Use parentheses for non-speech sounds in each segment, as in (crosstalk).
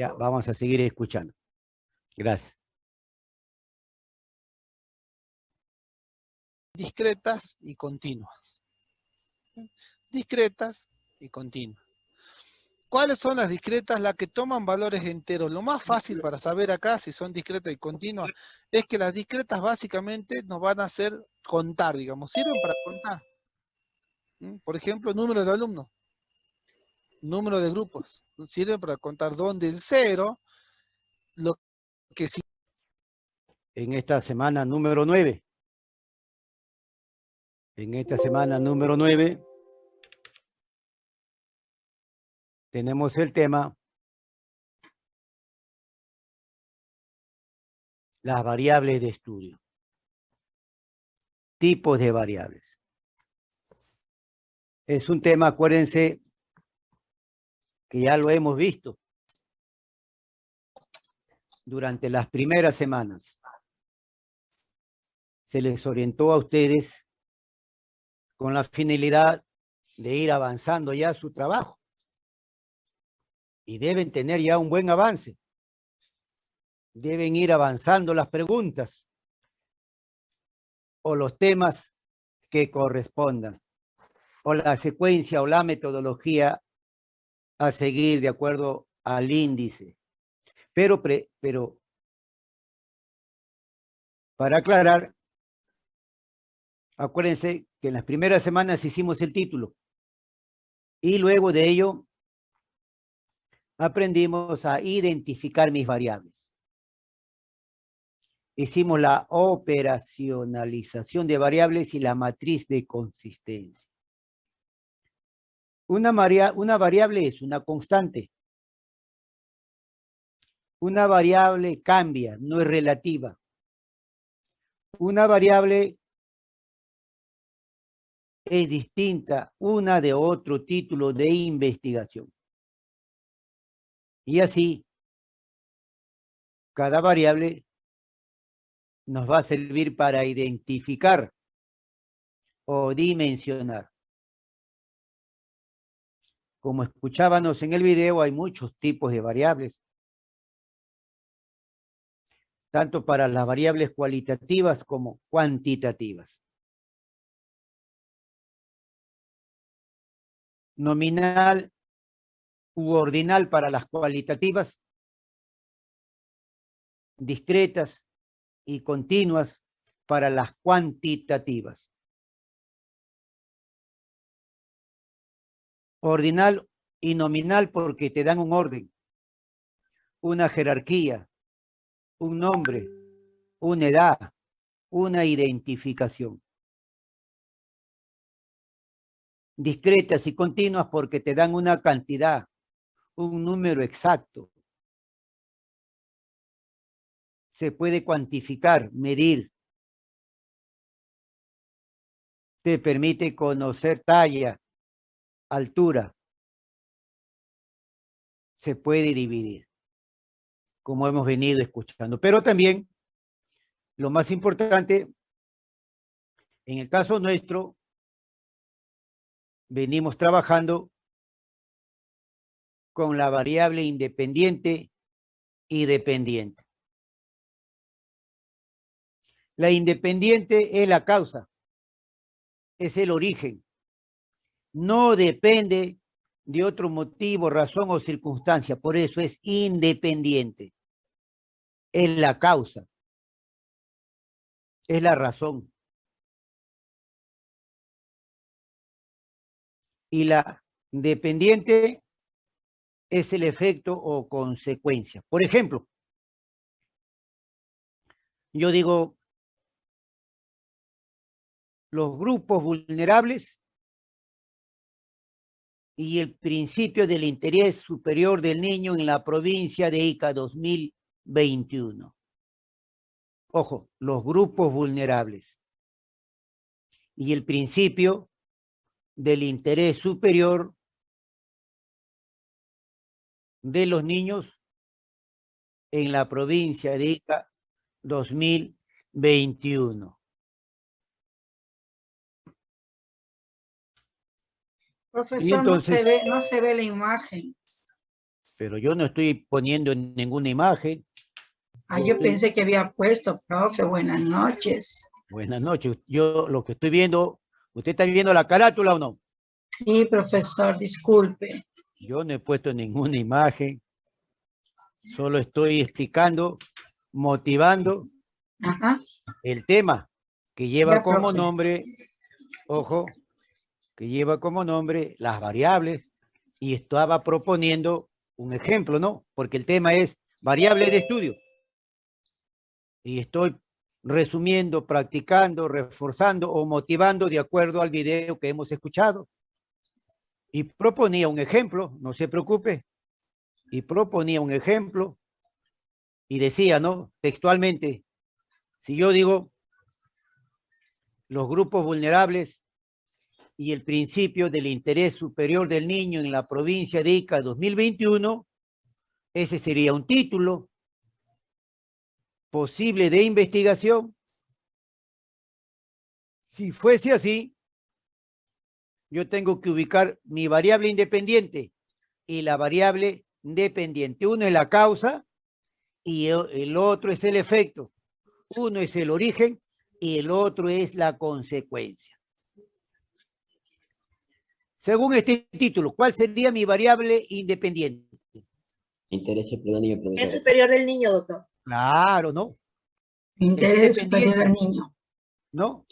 Ya, vamos a seguir escuchando. Gracias. Discretas y continuas. Discretas y continuas. ¿Cuáles son las discretas? Las que toman valores enteros. Lo más fácil para saber acá si son discretas y continuas es que las discretas básicamente nos van a hacer contar, digamos. Sirven para contar. Por ejemplo, número de alumnos. Número de grupos. Sirven para contar donde el cero, lo que sí. En esta semana número 9. En esta semana número 9 tenemos el tema las variables de estudio. Tipos de variables. Es un tema, acuérdense, que ya lo hemos visto durante las primeras semanas. Se les orientó a ustedes con la finalidad de ir avanzando ya su trabajo y deben tener ya un buen avance. Deben ir avanzando las preguntas o los temas que correspondan, o la secuencia o la metodología a seguir de acuerdo al índice. Pero, pero para aclarar, acuérdense que en las primeras semanas hicimos el título y luego de ello aprendimos a identificar mis variables. Hicimos la operacionalización de variables y la matriz de consistencia. Una, una variable es una constante. Una variable cambia, no es relativa. Una variable es distinta una de otro título de investigación. Y así, cada variable nos va a servir para identificar o dimensionar. Como escuchábamos en el video, hay muchos tipos de variables. Tanto para las variables cualitativas como cuantitativas. Nominal ordinal para las cualitativas, discretas y continuas para las cuantitativas. Ordinal y nominal porque te dan un orden, una jerarquía, un nombre, una edad, una identificación. Discretas y continuas porque te dan una cantidad, un número exacto. Se puede cuantificar, medir. Te permite conocer talla, altura. Se puede dividir, como hemos venido escuchando. Pero también, lo más importante, en el caso nuestro, venimos trabajando con la variable independiente y dependiente. La independiente es la causa, es el origen. No depende de otro motivo, razón o circunstancia, por eso es independiente. Es la causa, es la razón. Y la dependiente es el efecto o consecuencia. Por ejemplo, yo digo, los grupos vulnerables y el principio del interés superior del niño en la provincia de Ica 2021. Ojo, los grupos vulnerables y el principio del interés superior de los niños en la provincia de Ica 2021. Profesor, no, se ve, no se ve la imagen. Pero yo no estoy poniendo ninguna imagen. Ah, yo pensé que había puesto, profe, buenas noches. Buenas noches. Yo lo que estoy viendo, ¿usted está viendo la carátula o no? Sí, profesor, disculpe. Yo no he puesto ninguna imagen. Solo estoy explicando, motivando Ajá, el tema que lleva Ya, como profe. nombre, ojo, que lleva como nombre las variables y estaba proponiendo un ejemplo, ¿no? Porque el tema es variables de estudio. Y estoy resumiendo, practicando, reforzando o motivando de acuerdo al video que hemos escuchado. Y proponía un ejemplo, no se preocupe, y proponía un ejemplo y decía, ¿no? Textualmente, si yo digo los grupos vulnerables y el principio del interés superior del niño en la provincia de Ica 2021, ese sería un título posible de investigación. Si fuese así, yo tengo que ubicar mi variable independiente y la variable dependiente. Uno es la causa y el otro es el efecto. Uno es el origen y el otro es la consecuencia. Según este título, ¿cuál sería mi variable independiente? Interés superior del niño, El superior del niño, doctor. Claro, ¿no? interés superior independiente. niño. ¿No?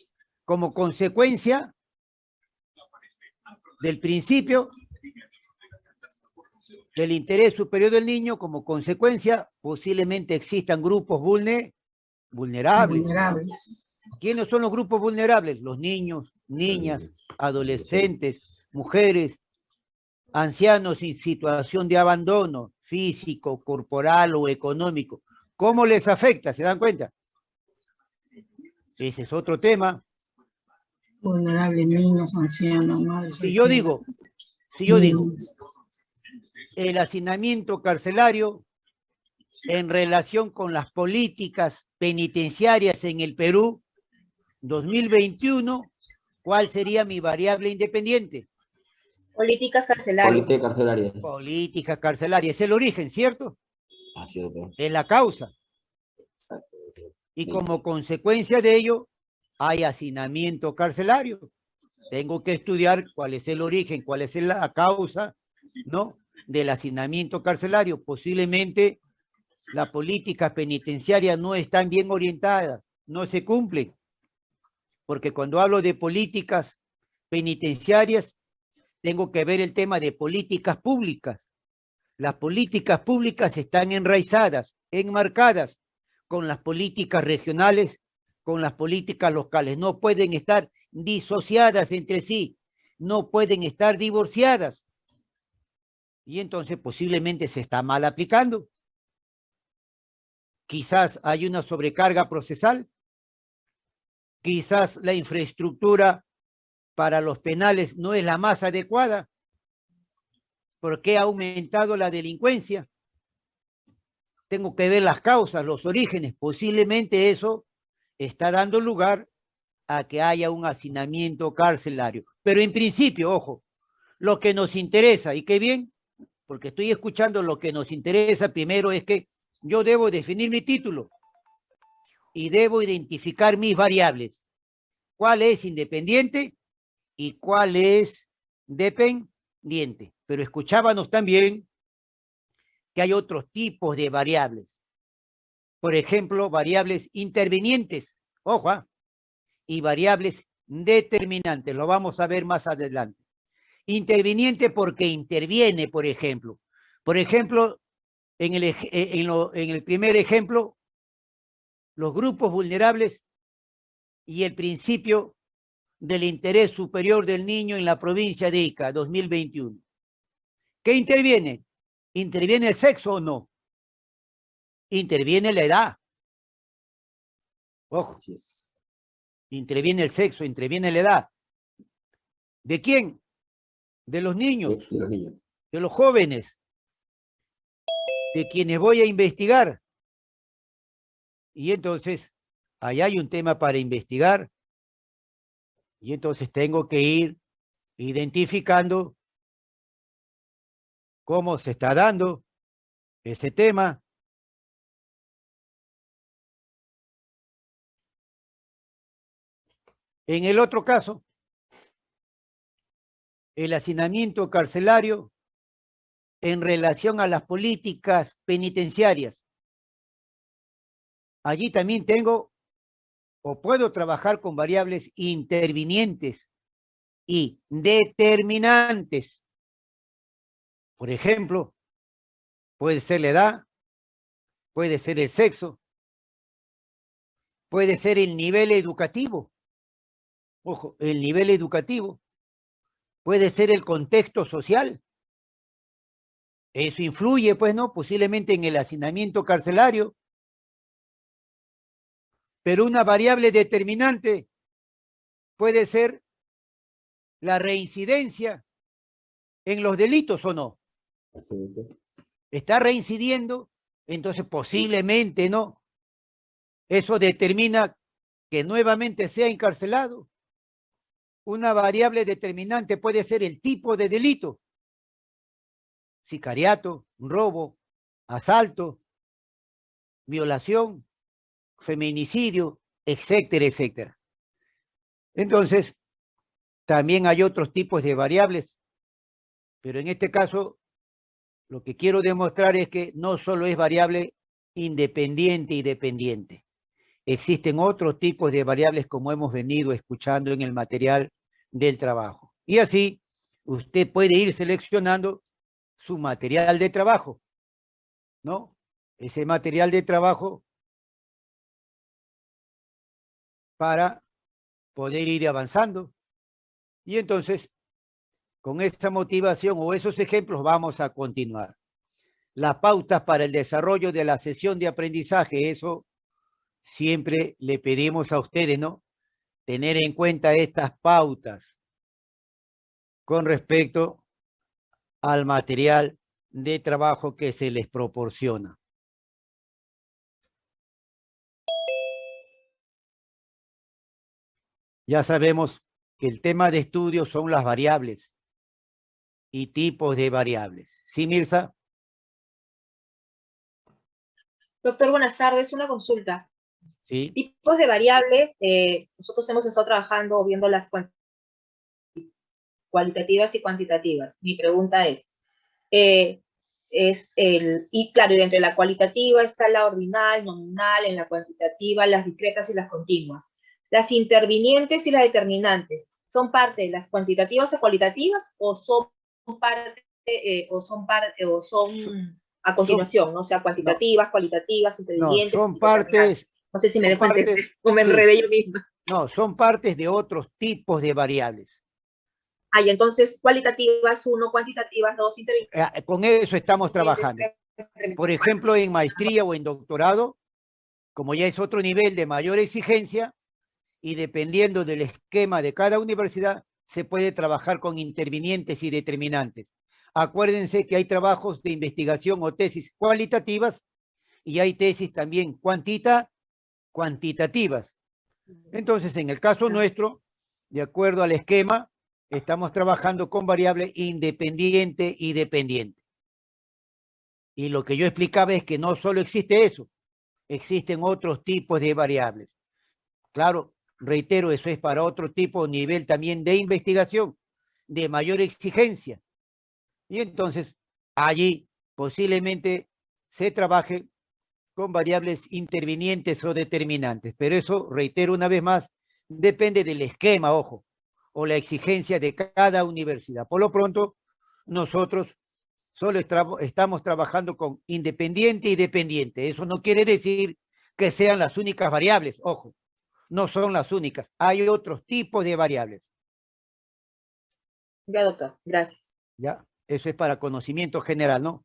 Como consecuencia del principio del interés superior del niño, como consecuencia, posiblemente existan grupos vulne- vulnerables. Vulnerables. ¿Quiénes son los grupos vulnerables? Los niños, niñas, adolescentes, mujeres, ancianos en situación de abandono físico, corporal o económico. ¿Cómo les afecta? ¿Se dan cuenta? Ese es otro tema. Vulnerables, niños, ancianos, madres. Si yo digo, si yo digo, el hacinamiento carcelario en relación con las políticas penitenciarias en el Perú 2021, ¿cuál sería mi variable independiente? Políticas carcelarias. Política carcelaria. Política carcelaria, es el origen, ¿cierto? Así es, doctor. Es la causa. Y Sí. como consecuencia de ello, hay hacinamiento carcelario. Tengo que estudiar cuál es el origen, cuál es la causa, ¿no? Del hacinamiento carcelario. Posiblemente las políticas penitenciarias no están bien orientadas, no se cumplen. Porque cuando hablo de políticas penitenciarias, tengo que ver el tema de políticas públicas. Las políticas públicas están enraizadas, enmarcadas con las políticas regionales, con las políticas locales. No pueden estar disociadas entre sí, no pueden estar divorciadas. Y entonces posiblemente se está mal aplicando. Quizás hay una sobrecarga procesal. Quizás la infraestructura para los penales no es la más adecuada. porque ha aumentado la delincuencia? Tengo que ver las causas, los orígenes. Posiblemente eso está dando lugar a que haya un hacinamiento carcelario. Pero en principio, ojo, lo que nos interesa, y qué bien, porque estoy escuchando lo que nos interesa primero es que yo debo definir mi título y debo identificar mis variables. ¿Cuál es independiente y cuál es dependiente? Pero escuchábamos también que hay otros tipos de variables. Por ejemplo, variables intervinientes, ojo, ¿ah? y variables determinantes. Lo vamos a ver más adelante. Interviniente porque interviene, por ejemplo. Por ejemplo, en el, eh, en el primer ejemplo, los grupos vulnerables y el principio del interés superior del niño en la provincia de Ica, 2021. ¿Qué interviene? ¿Interviene el sexo o no? Interviene la edad. Ojo, Así es. interviene el sexo, interviene la edad. ¿De quién? De los niños, De, de los niños. de los jóvenes, de quienes voy a investigar. Y entonces, ahí hay un tema para investigar. Y entonces tengo que ir identificando cómo se está dando ese tema. En el otro caso, el hacinamiento carcelario en relación a las políticas penitenciarias. Allí también tengo puedo trabajar con variables intervinientes y determinantes. Por ejemplo, puede ser la edad, puede ser el sexo, puede ser el nivel educativo. Ojo, el nivel educativo puede ser el contexto social. Eso influye, pues, ¿no? Posiblemente en el hacinamiento carcelario. Pero una variable determinante puede ser la reincidencia en los delitos o no. Está reincidiendo, entonces posiblemente no. Eso determina que nuevamente sea encarcelado. Una variable determinante puede ser el tipo de delito. Sicariato, robo, asalto, violación, feminicidio, etcétera, etcétera. Entonces, también hay otros tipos de variables, pero en este caso, lo que quiero demostrar es que no solo es variable independiente y dependiente. Existen otros tipos de variables como hemos venido escuchando en el material del trabajo. Y así, usted puede ir seleccionando su material de trabajo, ¿no? Ese material de trabajo para poder ir avanzando. Y entonces, con esta motivación o esos ejemplos vamos a continuar. Las pautas para el desarrollo de la sesión de aprendizaje, eso siempre le pedimos a ustedes, ¿no? Tener en cuenta estas pautas con respecto al material de trabajo que se les proporciona. Ya sabemos que el tema de estudio son las variables y tipos de variables. ¿Sí, Mirza? Doctor, buenas tardes. Una consulta. Sí. Tipos de variables, eh, nosotros hemos estado trabajando viendo las cualitativas y cuantitativas. Mi pregunta es, eh, es el, y claro, dentro de la cualitativa está la ordinal, nominal, en la cuantitativa las discretas y las continuas. Las intervinientes y las determinantes, ¿son parte de las cuantitativas o cualitativas o son parte, eh, o son o son a continuación, ¿no? O sea, cuantitativas, cualitativas, intervinientes. No, son partes. No sé si me dejo entender o me enredé yo misma. No, son partes de otros tipos de variables. Ah, y entonces cualitativas uno, cuantitativas dos, intervinientes. Eh, con eso estamos trabajando. Por ejemplo, en maestría o en doctorado, como ya es otro nivel de mayor exigencia, y dependiendo del esquema de cada universidad, se puede trabajar con intervinientes y determinantes. Acuérdense que hay trabajos de investigación o tesis cualitativas y hay tesis también cuantita, cuantitativas. Entonces, en el caso nuestro, de acuerdo al esquema, estamos trabajando con variable independiente y dependiente. Y lo que yo explicaba es que no solo existe eso, existen otros tipos de variables. Claro, reitero, eso es para otro tipo, nivel también de investigación, de mayor exigencia. Y entonces, allí posiblemente se trabaje con variables intervinientes o determinantes. Pero eso, reitero una vez más, depende del esquema, ojo, o la exigencia de cada universidad. Por lo pronto, nosotros solo estamos trabajando con independiente y dependiente. Eso no quiere decir que sean las únicas variables, ojo no son las únicas. Hay otros tipos de variables. Ya, doctor. Gracias. Ya, eso es para conocimiento general, ¿no?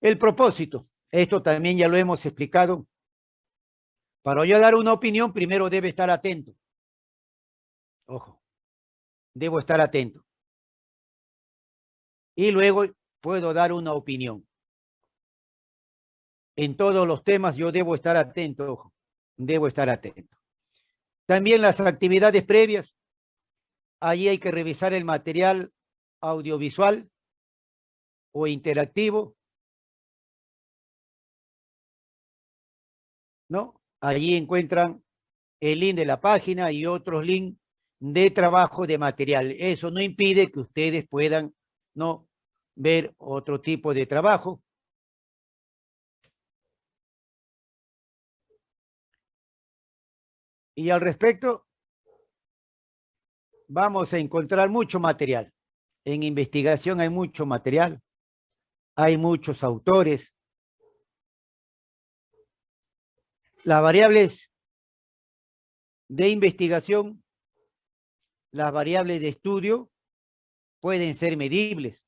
El propósito. Esto también ya lo hemos explicado. Para yo dar una opinión, primero debe estar atento. Ojo, debo estar atento. Y luego puedo dar una opinión. En todos los temas yo debo estar atento, ojo debo estar atento. También las actividades previas. Allí hay que revisar el material audiovisual o interactivo. ¿No? Allí encuentran el link de la página y otros links de trabajo de material. Eso no impide que ustedes puedan ¿no? ver otro tipo de trabajo. Y al respecto, vamos a encontrar mucho material. En investigación hay mucho material, hay muchos autores. Las variables de investigación, las variables de estudio pueden ser medibles.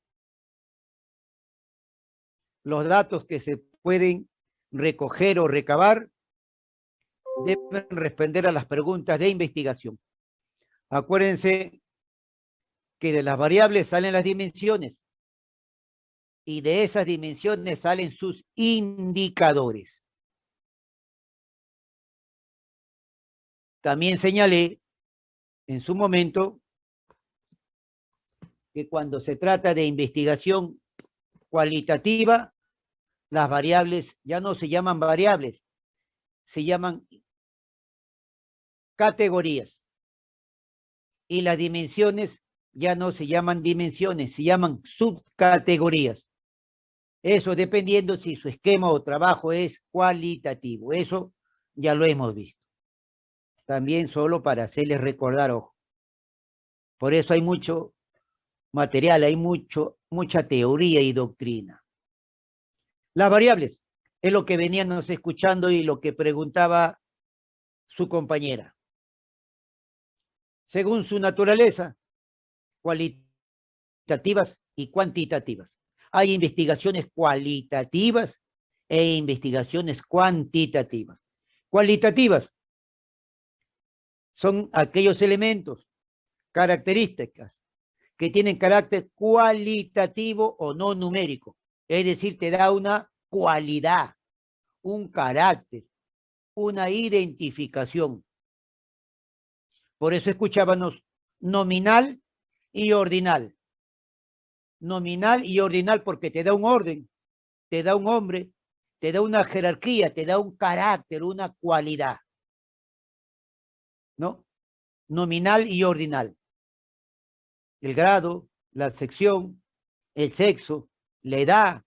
Los datos que se pueden recoger o recabar deben responder a las preguntas de investigación. Acuérdense que de las variables salen las dimensiones y de esas dimensiones salen sus indicadores. También señalé en su momento que cuando se trata de investigación cualitativa, las variables ya no se llaman variables, se llaman categorías. Y las dimensiones ya no se llaman dimensiones, se llaman subcategorías. Eso dependiendo si su esquema o trabajo es cualitativo. Eso ya lo hemos visto. También solo para hacerles recordar, ojo. Por eso hay mucho material, hay mucho, mucha teoría y doctrina. Las variables es lo que veníamos escuchando y lo que preguntaba su compañera según su naturaleza, cualitativas y cuantitativas. Hay investigaciones cualitativas e investigaciones cuantitativas. Cualitativas son aquellos elementos, características, que tienen carácter cualitativo o no numérico. Es decir, te da una cualidad, un carácter, una identificación. Por eso escuchábamos nominal y ordinal. Nominal y ordinal porque te da un orden, te da un hombre, te da una jerarquía, te da un carácter, una cualidad. ¿No? Nominal y ordinal. El grado, la sección, el sexo, la edad,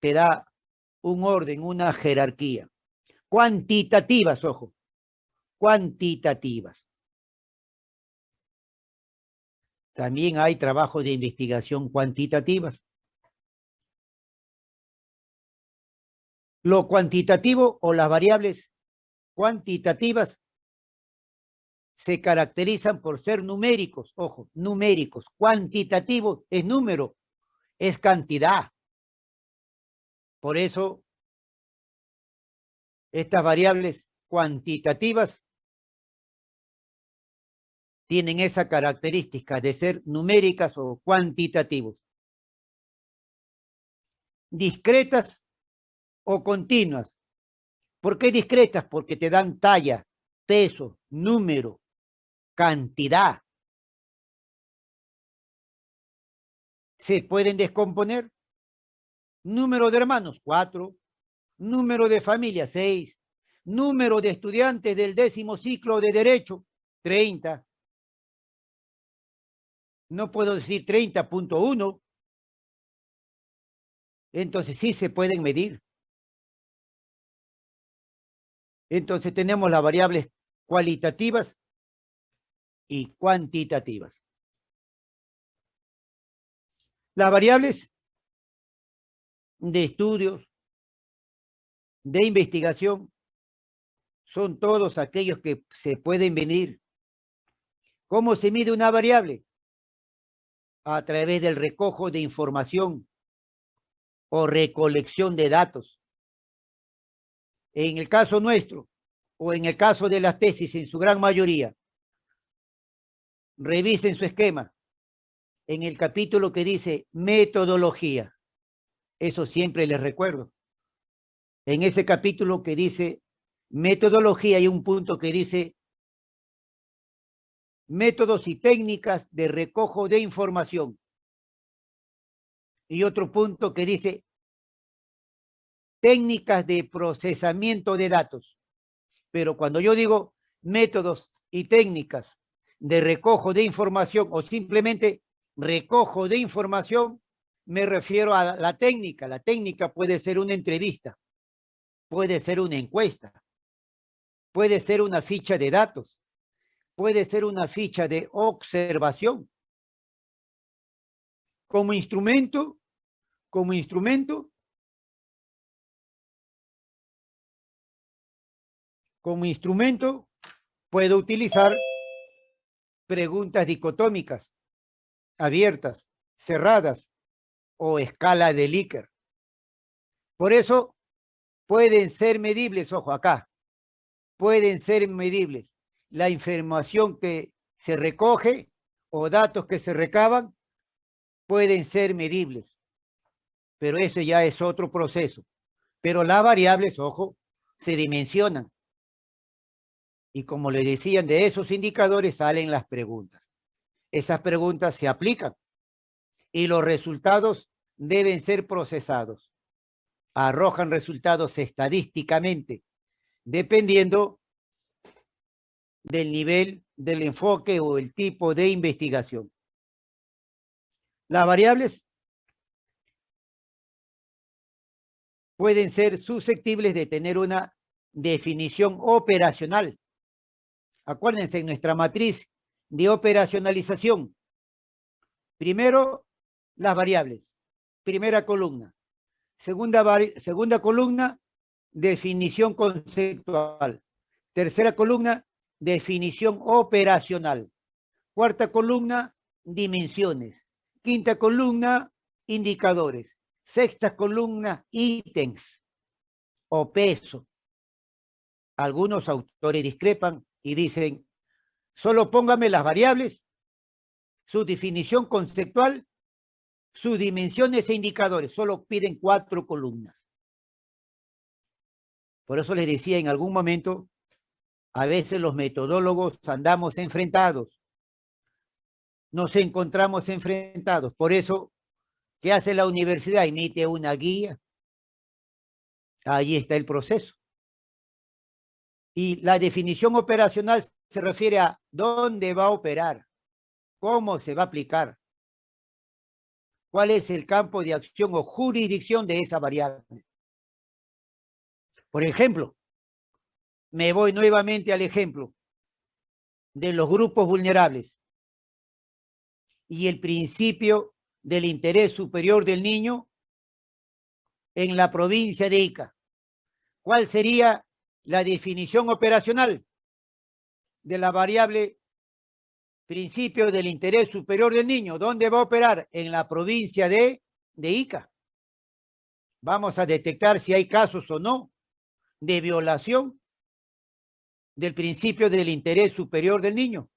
te da un orden, una jerarquía. Cuantitativas, ojo cuantitativas. También hay trabajos de investigación cuantitativas. Lo cuantitativo o las variables cuantitativas se caracterizan por ser numéricos, ojo, numéricos. Cuantitativo es número, es cantidad. Por eso, estas variables cuantitativas tienen esa característica de ser numéricas o cuantitativos. Discretas o continuas. ¿Por qué discretas? Porque te dan talla, peso, número, cantidad. Se pueden descomponer. Número de hermanos, cuatro. Número de familia, seis. Número de estudiantes del décimo ciclo de Derecho, treinta no puedo decir 30.1. Entonces sí se pueden medir. Entonces tenemos las variables cualitativas y cuantitativas. Las variables de estudios, de investigación, son todos aquellos que se pueden medir. ¿Cómo se mide una variable? A través del recojo de información o recolección de datos. En el caso nuestro, o en el caso de las tesis en su gran mayoría, revisen su esquema en el capítulo que dice metodología. Eso siempre les recuerdo. En ese capítulo que dice metodología hay un punto que dice métodos y técnicas de recojo de información. Y otro punto que dice técnicas de procesamiento de datos. Pero cuando yo digo métodos y técnicas de recojo de información o simplemente recojo de información, me refiero a la técnica. La técnica puede ser una entrevista, puede ser una encuesta, puede ser una ficha de datos, puede ser una ficha de observación. Como instrumento, como instrumento, como instrumento, puedo utilizar preguntas dicotómicas, abiertas, cerradas o escala de Likert. Por eso pueden ser medibles, ojo acá, pueden ser medibles la información que se recoge o datos que se recaban pueden ser medibles, pero ese ya es otro proceso. Pero las variables, ojo, se dimensionan. Y como le decían, de esos indicadores salen las preguntas. Esas preguntas se aplican y los resultados deben ser procesados. Arrojan resultados estadísticamente, dependiendo del nivel del enfoque o el tipo de investigación. Las variables pueden ser susceptibles de tener una definición operacional. Acuérdense, en nuestra matriz de operacionalización, primero las variables, primera columna. Segunda, segunda columna, definición conceptual. Tercera columna, definición operacional. Cuarta columna, dimensiones. Quinta columna, indicadores. Sexta columna, ítems o peso. Algunos autores discrepan y dicen, solo póngame las variables, su definición conceptual, sus dimensiones e indicadores. Solo piden cuatro columnas. Por eso les decía en algún momento a veces los metodólogos andamos enfrentados. Nos encontramos enfrentados. Por eso, ¿qué hace la universidad? Emite una guía. Ahí está el proceso. Y la definición operacional se refiere a dónde va a operar, cómo se va a aplicar, cuál es el campo de acción o jurisdicción de esa variable. Por ejemplo, me voy nuevamente al ejemplo de los grupos vulnerables y el principio del interés superior del niño en la provincia de Ica. ¿Cuál sería la definición operacional de la variable principio del interés superior del niño? ¿Dónde va a operar? En la provincia de, de Ica. Vamos a detectar si hay casos o no de violación del principio del interés superior del niño.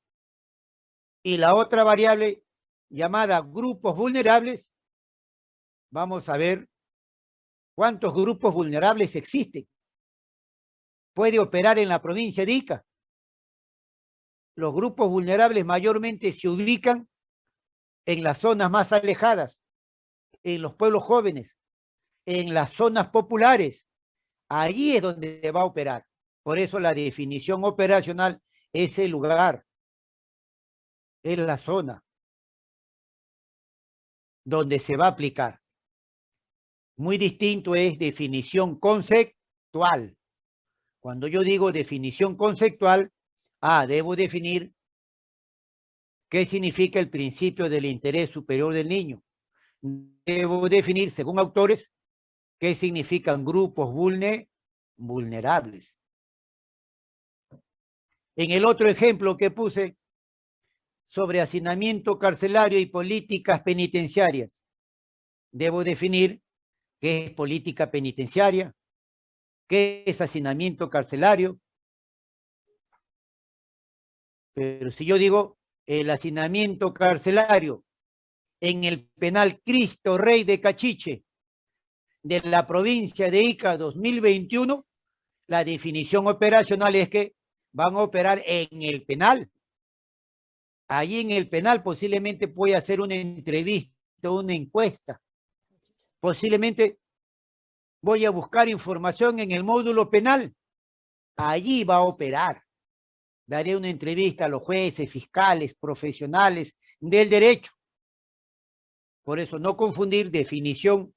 Y la otra variable llamada grupos vulnerables, vamos a ver cuántos grupos vulnerables existen. Puede operar en la provincia de Ica. Los grupos vulnerables mayormente se ubican en las zonas más alejadas, en los pueblos jóvenes, en las zonas populares. Allí es donde va a operar. Por eso la definición operacional es el lugar, es la zona donde se va a aplicar. Muy distinto es definición conceptual. Cuando yo digo definición conceptual, ah, debo definir qué significa el principio del interés superior del niño. Debo definir, según autores, qué significan grupos vulnerables. En el otro ejemplo que puse sobre hacinamiento carcelario y políticas penitenciarias, debo definir qué es política penitenciaria, qué es hacinamiento carcelario. Pero si yo digo el hacinamiento carcelario en el penal Cristo Rey de Cachiche de la provincia de Ica 2021, la definición operacional es que van a operar en el penal. Allí en el penal posiblemente puede hacer una entrevista, una encuesta. Posiblemente voy a buscar información en el módulo penal. Allí va a operar. Daré una entrevista a los jueces, fiscales, profesionales del derecho. Por eso no confundir definición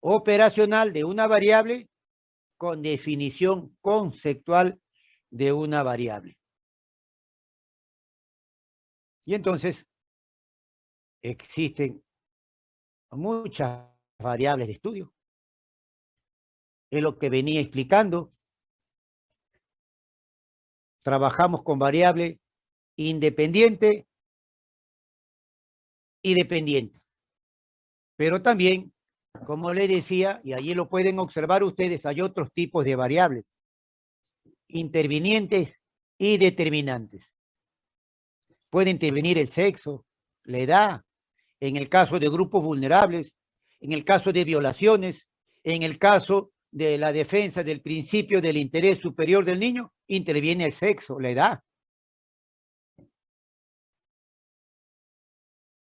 operacional de una variable con definición conceptual de una variable. Y entonces existen muchas variables de estudio. Es lo que venía explicando. Trabajamos con variable independiente y dependiente. Pero también, como le decía, y allí lo pueden observar ustedes, hay otros tipos de variables. Intervinientes y determinantes. Puede intervenir el sexo, la edad, en el caso de grupos vulnerables, en el caso de violaciones, en el caso de la defensa del principio del interés superior del niño, interviene el sexo, la edad.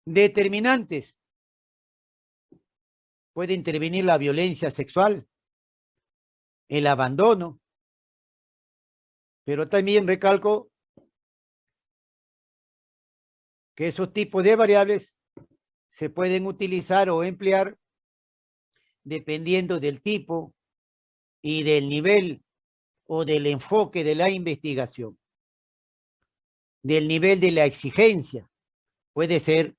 Determinantes. Puede intervenir la violencia sexual, el abandono, pero también recalco que esos tipos de variables se pueden utilizar o emplear dependiendo del tipo y del nivel o del enfoque de la investigación, del nivel de la exigencia. Puede ser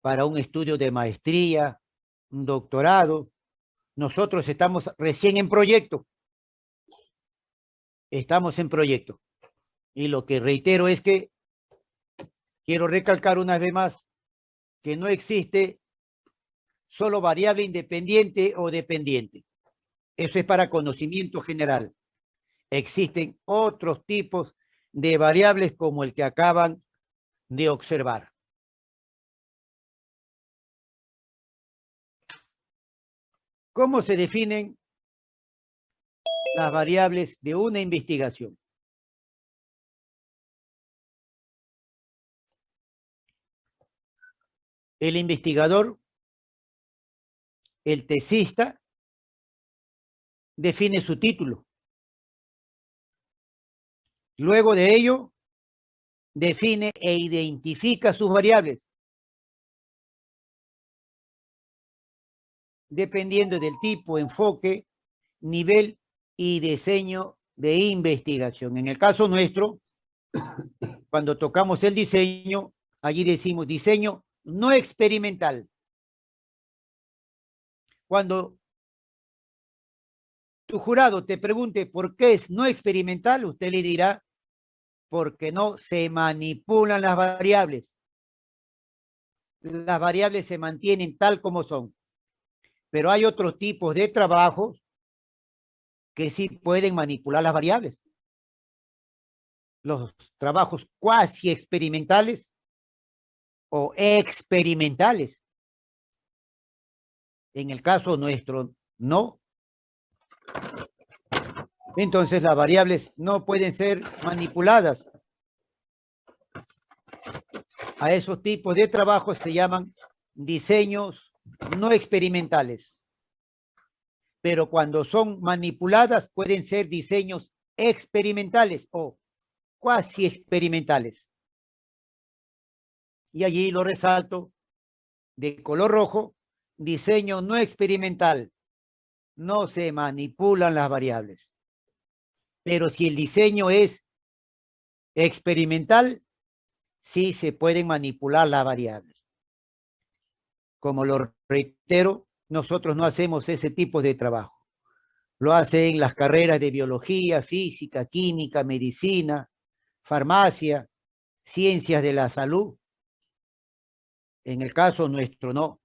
para un estudio de maestría, un doctorado. Nosotros estamos recién en proyecto. Estamos en proyecto. Y lo que reitero es que quiero recalcar una vez más que no existe solo variable independiente o dependiente. Eso es para conocimiento general. Existen otros tipos de variables como el que acaban de observar. ¿Cómo se definen las variables de una investigación? el investigador, el tesista, define su título. Luego de ello, define e identifica sus variables. Dependiendo del tipo, enfoque, nivel y diseño de investigación. En el caso nuestro, (coughs) cuando tocamos el diseño, allí decimos diseño no experimental. Cuando tu jurado te pregunte por qué es no experimental, usted le dirá, porque no se manipulan las variables. Las variables se mantienen tal como son. Pero hay otros tipos de trabajos que sí pueden manipular las variables. Los trabajos cuasi experimentales o experimentales. En el caso nuestro, no. Entonces las variables no pueden ser manipuladas. A esos tipos de trabajos se llaman diseños no experimentales. Pero cuando son manipuladas pueden ser diseños experimentales o cuasi experimentales y allí lo resalto de color rojo, diseño no experimental. No se manipulan las variables. Pero si el diseño es experimental, sí se pueden manipular las variables. Como lo reitero, nosotros no hacemos ese tipo de trabajo. Lo hacen las carreras de biología, física, química, medicina, farmacia, ciencias de la salud, en el caso nuestro, no.